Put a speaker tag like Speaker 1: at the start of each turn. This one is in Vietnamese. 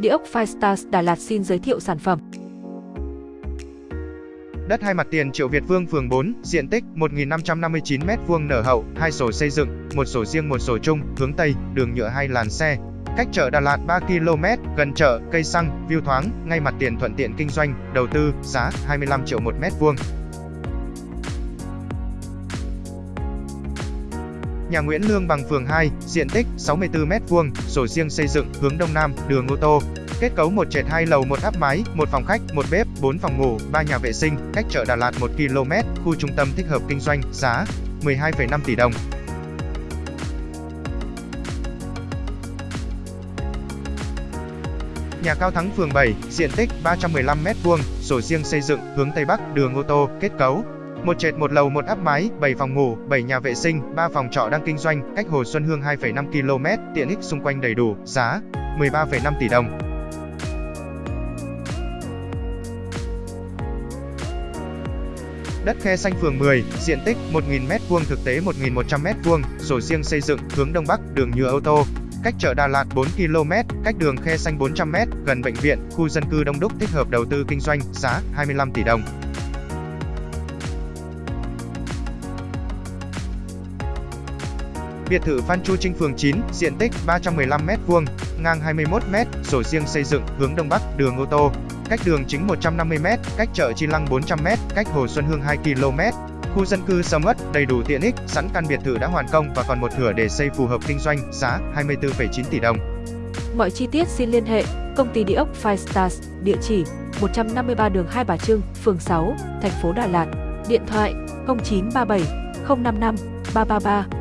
Speaker 1: Địa ốc Firestars Đà Lạt xin giới thiệu sản phẩm.
Speaker 2: Đất hai mặt tiền Triệu Việt Vương phường 4, diện tích 1.559 m2 nở hậu, hai sổ xây dựng, một sổ riêng một sổ chung, hướng Tây, đường nhựa hai làn xe. Cách chợ Đà Lạt 3 km, gần chợ, cây xăng, view thoáng, ngay mặt tiền thuận tiện kinh doanh, đầu tư, giá 25 triệu một mét vuông. Nhà Nguyễn Lương bằng phường 2, diện tích 64 m2, sổ riêng xây dựng, hướng đông nam, đường ô tô. Kết cấu một trệt hai lầu một áp mái, một phòng khách, một bếp, 4 phòng ngủ, 3 nhà vệ sinh, cách chợ Đà Lạt 1 km, khu trung tâm thích hợp kinh doanh, giá 12,5 tỷ đồng. Nhà Cao Thắng phường 7, diện tích 315 m2, sổ riêng xây dựng, hướng Tây Bắc, đường ô tô, kết cấu một trệt một lầu một áp mái, 7 phòng ngủ, 7 nhà vệ sinh, 3 phòng trọ đang kinh doanh, cách Hồ Xuân Hương 2,5 km, tiện ích xung quanh đầy đủ, giá 13,5 tỷ đồng. Đất khe xanh phường 10, diện tích 1.000 m2 thực tế 1.100 m2, sổ riêng xây dựng, hướng Đông Bắc, đường nhựa ô tô. Cách chợ Đà Lạt 4 km, cách đường khe xanh 400 m, gần bệnh viện, khu dân cư đông đúc thích hợp đầu tư kinh doanh, giá 25 tỷ đồng. Biệt thự Phan Chu Trinh phường 9, diện tích 315m2, ngang 21m, sổ riêng xây dựng, hướng Đông Bắc, đường ô tô. Cách đường chính 150m, cách chợ Chi Lăng 400m, cách Hồ Xuân Hương 2km. Khu dân cư sầm uất, đầy đủ tiện ích, sẵn căn biệt thự đã hoàn công và còn một thửa để xây phù hợp kinh doanh, giá 24,9 tỷ đồng.
Speaker 1: Mọi chi tiết xin liên hệ công ty địa ốc Five Stars, địa chỉ 153 đường Hai Bà Trưng, phường 6, thành phố Đà Lạt. Điện thoại 0937 055 333